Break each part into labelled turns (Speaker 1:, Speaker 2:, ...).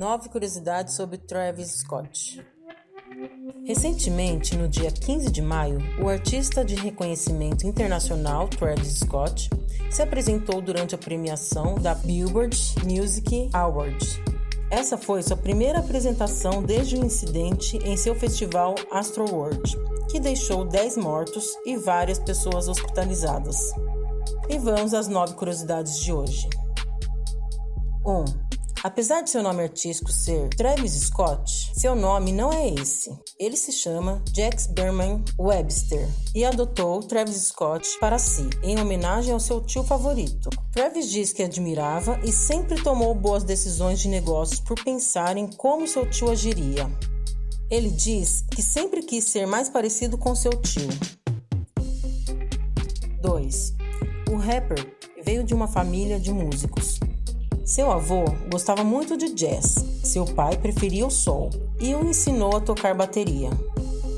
Speaker 1: Nove curiosidades sobre Travis Scott. Recentemente, no dia 15 de maio, o artista de reconhecimento internacional Travis Scott se apresentou durante a premiação da Billboard Music Awards. Essa foi sua primeira apresentação desde o incidente em seu festival Astroworld, que deixou 10 mortos e várias pessoas hospitalizadas. E vamos às nove curiosidades de hoje. 1. Um, Apesar de seu nome artístico ser Travis Scott, seu nome não é esse. Ele se chama Jax Berman Webster e adotou Travis Scott para si, em homenagem ao seu tio favorito. Travis diz que admirava e sempre tomou boas decisões de negócios por pensar em como seu tio agiria. Ele diz que sempre quis ser mais parecido com seu tio. 2. O rapper veio de uma família de músicos. Seu avô gostava muito de jazz, seu pai preferia o soul e o ensinou a tocar bateria.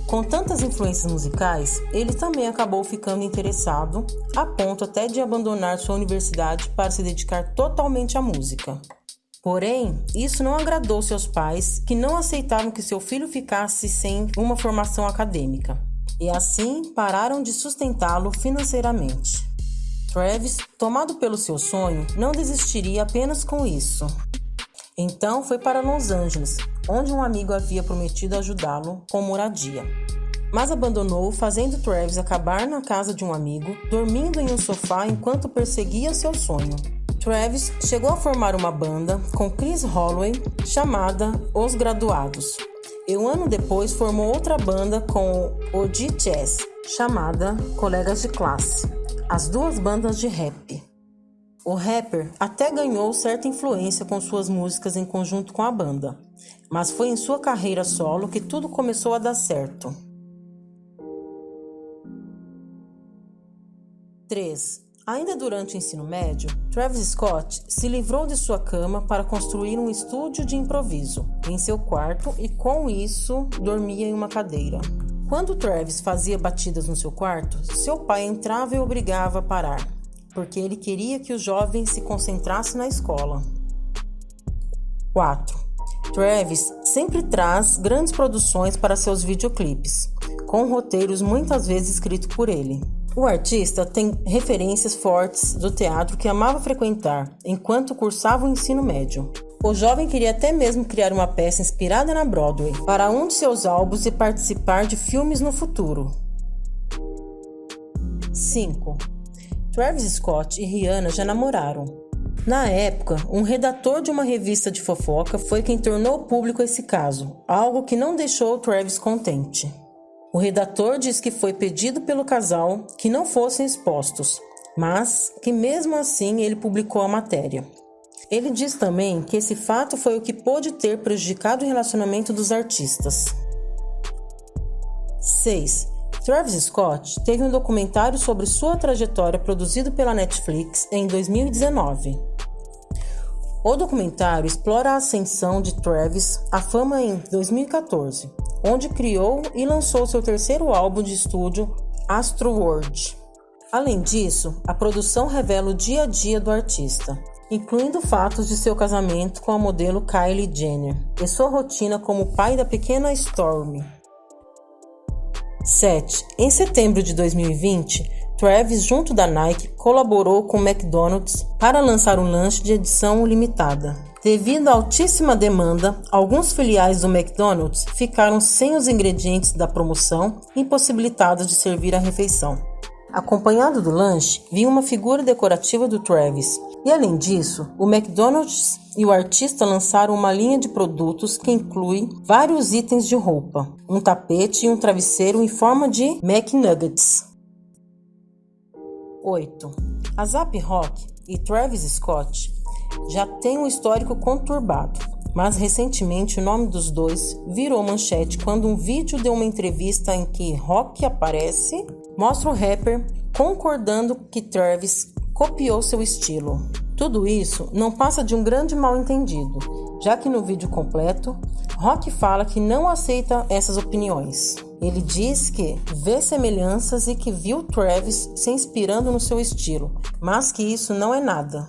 Speaker 1: Com tantas influências musicais, ele também acabou ficando interessado, a ponto até de abandonar sua universidade para se dedicar totalmente à música. Porém, isso não agradou seus pais, que não aceitavam que seu filho ficasse sem uma formação acadêmica, e assim pararam de sustentá-lo financeiramente. Travis, tomado pelo seu sonho, não desistiria apenas com isso. Então foi para Los Angeles, onde um amigo havia prometido ajudá-lo com moradia. Mas abandonou, fazendo Travis acabar na casa de um amigo, dormindo em um sofá enquanto perseguia seu sonho. Travis chegou a formar uma banda com Chris Holloway chamada Os Graduados. E um ano depois formou outra banda com o G Chess chamada Colegas de Classe as duas bandas de rap. O rapper até ganhou certa influência com suas músicas em conjunto com a banda, mas foi em sua carreira solo que tudo começou a dar certo. 3. Ainda durante o ensino médio, Travis Scott se livrou de sua cama para construir um estúdio de improviso em seu quarto e, com isso, dormia em uma cadeira. Quando Travis fazia batidas no seu quarto, seu pai entrava e obrigava a parar, porque ele queria que o jovem se concentrasse na escola. 4. Travis sempre traz grandes produções para seus videoclipes, com roteiros muitas vezes escritos por ele. O artista tem referências fortes do teatro que amava frequentar enquanto cursava o ensino médio. O jovem queria até mesmo criar uma peça inspirada na Broadway para um de seus álbuns e participar de filmes no futuro. 5. Travis Scott e Rihanna já namoraram. Na época, um redator de uma revista de fofoca foi quem tornou público esse caso, algo que não deixou Travis contente. O redator diz que foi pedido pelo casal que não fossem expostos, mas que mesmo assim ele publicou a matéria. Ele diz também que esse fato foi o que pôde ter prejudicado o relacionamento dos artistas. 6. Travis Scott teve um documentário sobre sua trajetória produzido pela Netflix em 2019. O documentário explora a ascensão de Travis à fama em 2014, onde criou e lançou seu terceiro álbum de estúdio, Astroworld. Além disso, a produção revela o dia a dia do artista, incluindo fatos de seu casamento com a modelo Kylie Jenner e sua rotina como pai da pequena Stormy. 7. Em setembro de 2020, Travis, junto da Nike, colaborou com o McDonald's para lançar um lanche de edição limitada. Devido à altíssima demanda, alguns filiais do McDonald's ficaram sem os ingredientes da promoção, impossibilitados de servir a refeição. Acompanhado do lanche, vinha uma figura decorativa do Travis. E além disso, o McDonald's e o artista lançaram uma linha de produtos que inclui vários itens de roupa, um tapete e um travesseiro em forma de McNuggets. 8. A Zap Rock e Travis Scott já têm um histórico conturbado, mas recentemente o nome dos dois virou manchete quando um vídeo de uma entrevista em que Rock aparece mostra o rapper concordando que Travis copiou seu estilo. Tudo isso não passa de um grande mal-entendido, já que no vídeo completo, Rock fala que não aceita essas opiniões. Ele diz que vê semelhanças e que viu Travis se inspirando no seu estilo, mas que isso não é nada.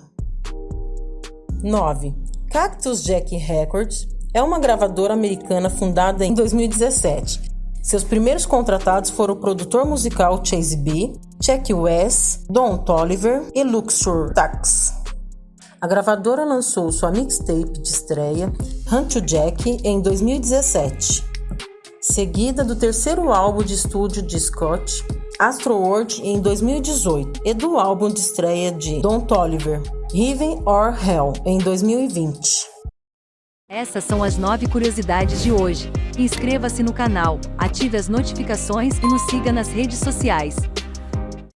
Speaker 1: 9. Cactus Jack Records é uma gravadora americana fundada em 2017. Seus primeiros contratados foram o produtor musical Chase B, Chuck West, Don Toliver e Luxor Tax. A gravadora lançou sua mixtape de estreia, Hunt to Jack, em 2017, seguida do terceiro álbum de estúdio de Scott, Astro World, em 2018, e do álbum de estreia de Don Toliver, Heaven or Hell, em 2020.
Speaker 2: Essas são as nove curiosidades de hoje. Inscreva-se no canal, ative as notificações e nos siga nas redes sociais.